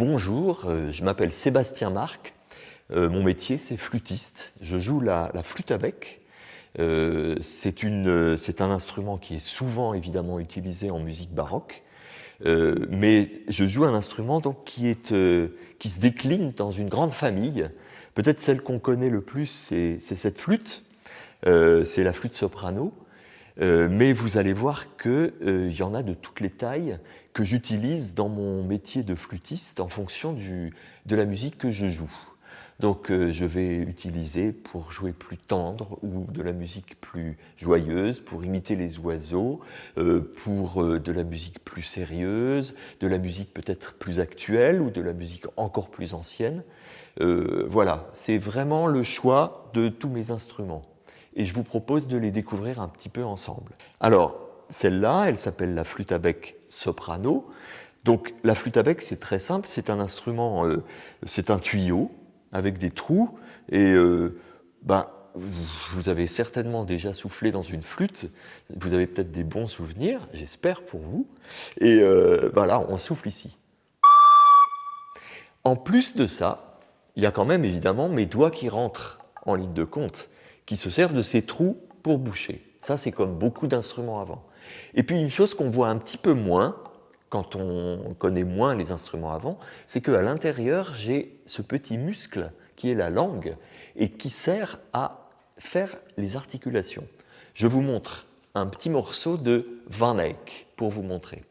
Bonjour, euh, je m'appelle Sébastien Marc. Euh, mon métier, c'est flûtiste. Je joue la, flûte à bec. Euh, c'est un instrument qui est souvent évidemment utilisé en musique baroque. mais je joue un instrument donc, qui, se décline dans une grande famille. Peut-être celle qu'on connaît le plus, c'est cette flûte. c'est la flûte soprano. mais vous allez voir qu'il y en a de toutes les tailles que j'utilise dans mon métier de flûtiste en fonction de la musique que je joue. Donc euh, je vais utiliser pour jouer plus tendre ou de la musique plus joyeuse, pour imiter les oiseaux, euh, pour euh, de la musique plus sérieuse, de la musique peut-être plus actuelle ou de la musique encore plus ancienne. voilà, c'est vraiment le choix de tous mes instruments. Et je vous propose de les découvrir un petit peu ensemble. Alors, celle-là, elle s'appelle la flûte à bec soprano. Donc la flûte à bec, c'est très simple, c'est un instrument, euh, c'est un tuyau avec des trous, et euh, ben, vous avez certainement déjà soufflé dans une flûte, vous avez peut-être des bons souvenirs, j'espère pour vous, et euh, ben là, on souffle ici. En plus de ça, il y a quand même évidemment mes doigts qui rentrent en ligne de compte, qui se servent de ces trous pour boucher. Ça, c'est comme beaucoup d'instruments avant. Et puis une chose qu'on voit un petit peu moins, quand on connaît moins les instruments avant, c'est qu'à l'intérieur, j'ai ce petit muscle qui est la langue et qui sert à faire les articulations. Je vous montre un petit morceau de Van Eyck pour vous montrer.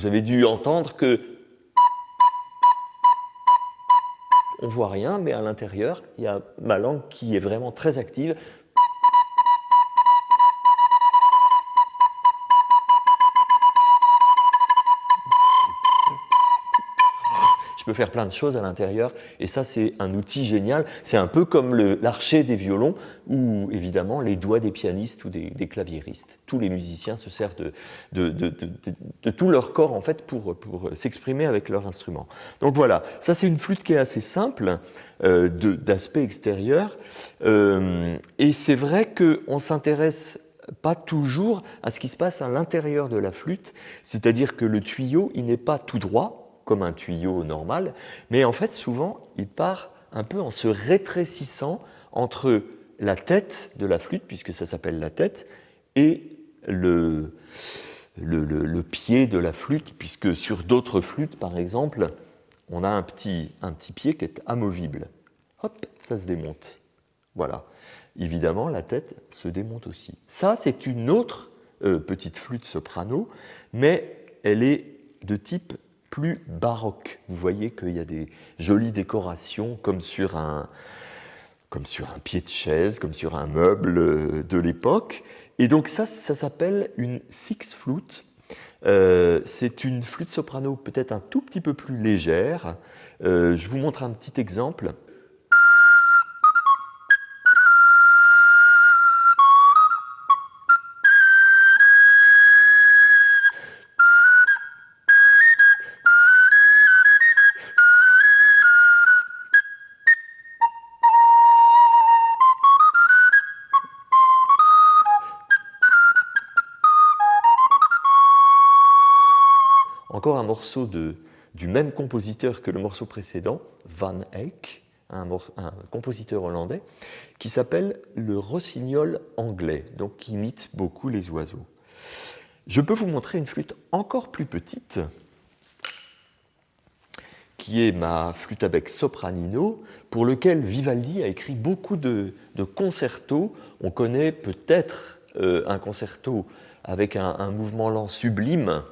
Vous avez dû entendre que on voit rien, mais à l'intérieur, il y a ma langue qui est vraiment très active. Faire plein de choses à l'intérieur et ça c'est un outil génial. C'est un peu comme l'archet des violons ou évidemment les doigts des pianistes ou des, des claviéristes. Tous les musiciens se servent de, de, de, de tout leur corps en fait pour, pour s'exprimer avec leur instrument. Donc voilà, ça c'est une flûte qui est assez simple euh, d'aspect extérieur euh, et c'est vrai qu'on s'intéresse pas toujours à ce qui se passe à l'intérieur de la flûte, c'est-à-dire que le tuyau, il n'est pas tout droit, un tuyau normal, mais en fait souvent il part un peu en se rétrécissant entre la tête de la flûte, puisque ça s'appelle la tête, et le, pied de la flûte, puisque sur d'autres flûtes, par exemple, on a un petit, un petit pied qui est amovible. Hop, ça se démonte. Voilà. Évidemment, la tête se démonte aussi. Ça, c'est une autre euh, petite flûte soprano, mais elle est de type plus baroque. Vous voyez qu'il y a des jolies décorations comme sur un, comme sur un pied de chaise, comme sur un meuble euh, de l'époque. Et donc ça, ça s'appelle une six flute. Euh, c'est une flûte soprano peut-être un tout petit peu plus légère. Euh, je vous montre un petit exemple. Encore un morceau de, du même compositeur que le morceau précédent, Van Eyck, un, compositeur hollandais, qui s'appelle le rossignol anglais, donc qui imite beaucoup les oiseaux. Je peux vous montrer une flûte encore plus petite, qui est ma flûte à bec sopranino, pour lequel Vivaldi a écrit beaucoup de, de concertos. On connaît peut-être euh, un concerto avec un mouvement lent sublime,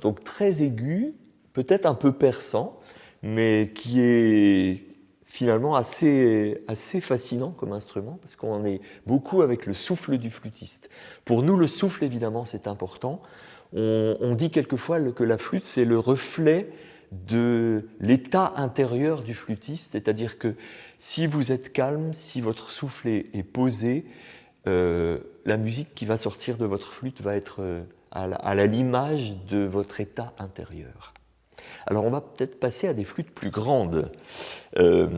donc très aigu, peut-être un peu perçant, mais qui est finalement assez, assez fascinant comme instrument, parce qu'on est beaucoup avec le souffle du flûtiste. Pour nous, le souffle, évidemment, c'est important. On, dit quelquefois que la flûte, c'est le reflet de l'état intérieur du flûtiste, c'est-à-dire que si vous êtes calme, si votre souffle est, posé, euh, la musique qui va sortir de votre flûte va être euh, à l'image de votre état intérieur. Alors on va peut-être passer à des flûtes plus grandes. Euh,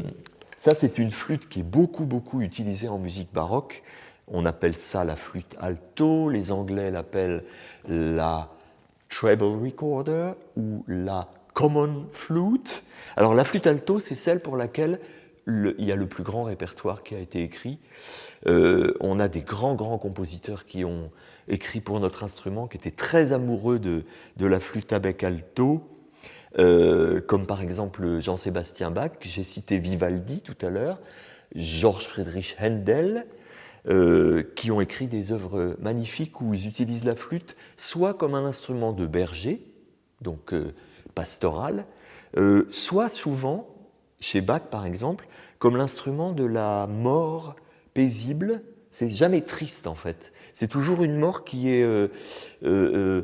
ça c'est une flûte qui est beaucoup beaucoup utilisée en musique baroque. On appelle ça la flûte alto, les Anglais l'appellent la treble recorder ou la common flute. Alors la flûte alto c'est celle pour laquelle il y a le plus grand répertoire qui a été écrit. Euh, on a des grands grands compositeurs qui ont écrit pour notre instrument, qui était très amoureux de, la flûte à bec alto, euh, comme par exemple Jean-Sébastien Bach, j'ai cité Vivaldi tout à l'heure, Georges Friedrich Händel, euh, qui ont écrit des œuvres magnifiques où ils utilisent la flûte soit comme un instrument de berger, donc euh, pastoral, soit souvent, chez Bach par exemple, comme l'instrument de la mort paisible. C'est jamais triste en fait. C'est toujours une mort qui est euh, euh, euh,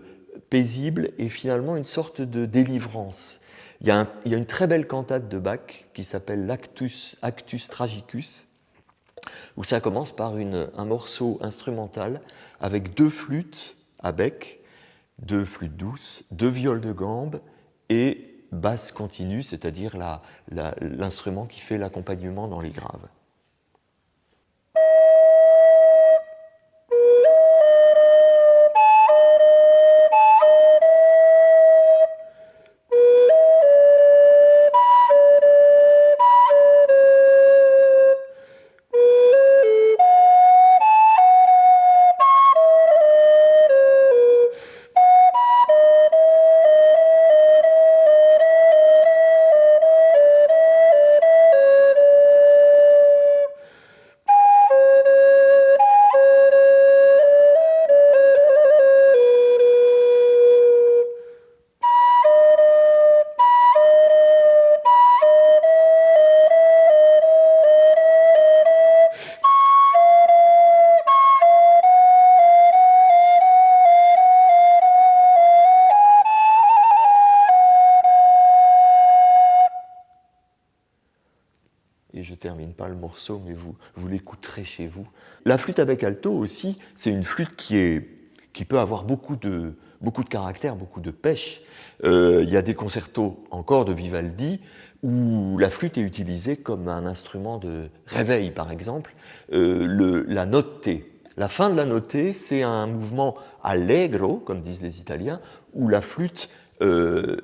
paisible et finalement une sorte de délivrance. Il y, a une très belle cantate de Bach qui s'appelle l'Actus Actus Tragicus, où ça commence par un morceau instrumental avec deux flûtes à bec, deux flûtes douces, deux viols de gambe et basse continue, c'est-à-dire l'instrument qui fait l'accompagnement dans les graves. Mais vous, vous l'écouterez chez vous. La flûte avec alto aussi, c'est une flûte qui, est, qui peut avoir beaucoup de, beaucoup de caractère, beaucoup de pêche. Euh, il y a des concertos encore de Vivaldi où la flûte est utilisée comme un instrument de réveil, par exemple. Euh, le, la note T. La fin de la note T, c'est un mouvement allegro, comme disent les Italiens, où la flûte euh,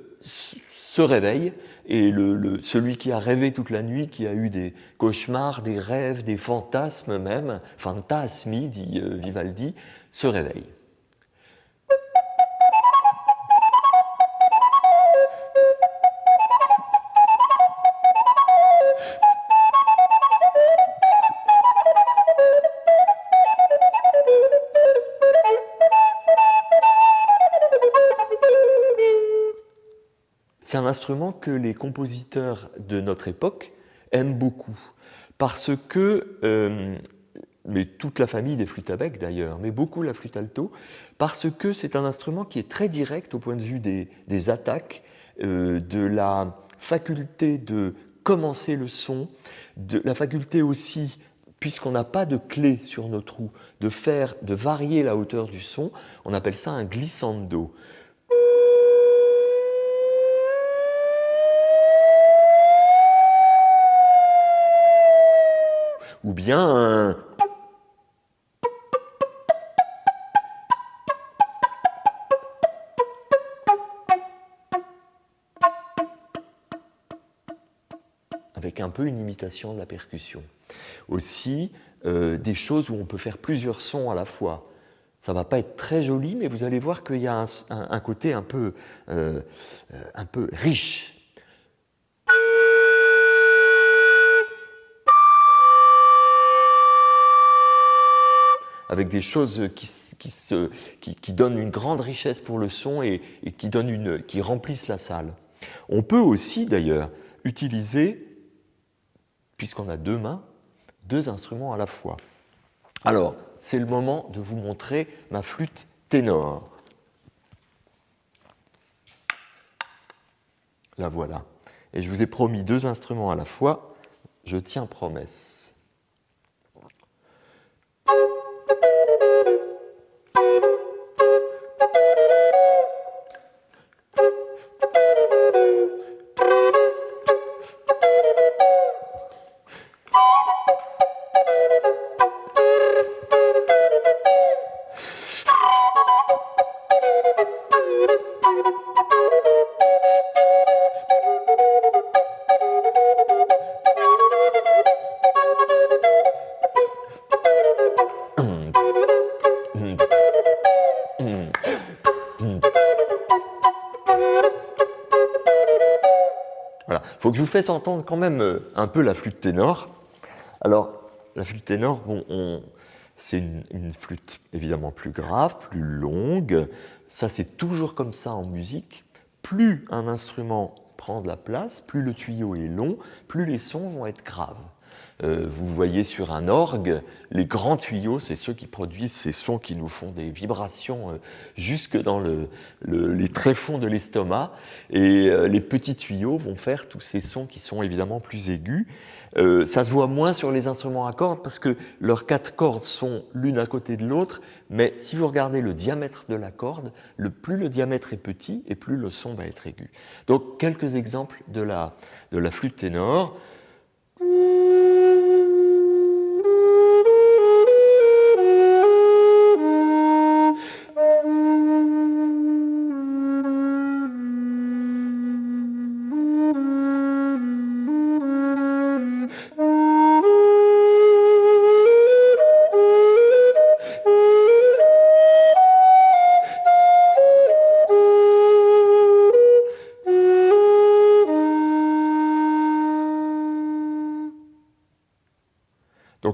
se réveille et le, celui qui a rêvé toute la nuit, qui a eu des cauchemars, des rêves, des fantasmes même, fantasmi, dit euh, Vivaldi, se réveille. C'est un instrument que les compositeurs de notre époque aiment beaucoup, parce que, euh, mais toute la famille des flûtes à bec d'ailleurs, mais beaucoup la flûte alto, parce que c'est un instrument qui est très direct au point de vue des, attaques, euh, de la faculté de commencer le son, de la faculté aussi puisqu'on n'a pas de clé sur nos trous, de faire, de varier la hauteur du son, on appelle ça un glissando. Ou bien avec un peu une imitation de la percussion. Aussi, euh, des choses où on peut faire plusieurs sons à la fois. Ça ne va pas être très joli, mais vous allez voir qu'il y a un, côté un peu, euh, euh, un peu riche. Avec des choses qui, qui, se, qui, qui, donnent une grande richesse pour le son et, et qui, donnent une, qui remplissent la salle. On peut aussi d'ailleurs utiliser puisqu'on a deux mains, deux instruments à la fois. Alors, c'est le moment de vous montrer ma flûte ténor. La voilà. Et je vous ai promis deux instruments à la fois. Je tiens promesse. Faut que je vous fasse entendre quand même euh, un peu la flûte ténor. Alors, la flûte ténor, c'est une, flûte évidemment plus grave, plus longue. Ça, c'est toujours comme ça en musique. Plus un instrument prend de la place, plus le tuyau est long, plus les sons vont être graves. Euh, vous voyez sur un orgue, les grands tuyaux, c'est ceux qui produisent ces sons qui nous font des vibrations euh, jusque dans les tréfonds de l'estomac. Et euh, les petits tuyaux vont faire tous ces sons qui sont évidemment plus aigus. ça se voit moins sur les instruments à cordes parce que leurs quatre cordes sont l'une à côté de l'autre. Mais si vous regardez le diamètre de la corde, le plus le diamètre est petit et plus le son va être aigu. Donc quelques exemples de la flûte ténor.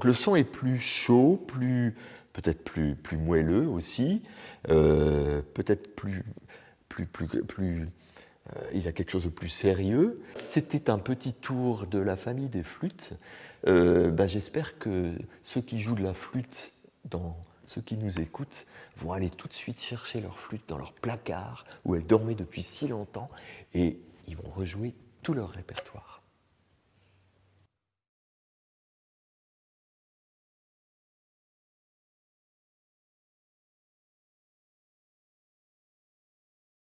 Donc le son est plus chaud, plus peut-être plus, plus moelleux aussi, euh, peut-être plus, plus, plus, plus euh, il a quelque chose de plus sérieux. C'était un petit tour de la famille des flûtes. Euh, bah, j'espère que ceux qui jouent de la flûte dans ceux qui nous écoutent vont aller tout de suite chercher leur flûte dans leur placard où elle dormait depuis si longtemps et ils vont rejouer tout leur répertoire.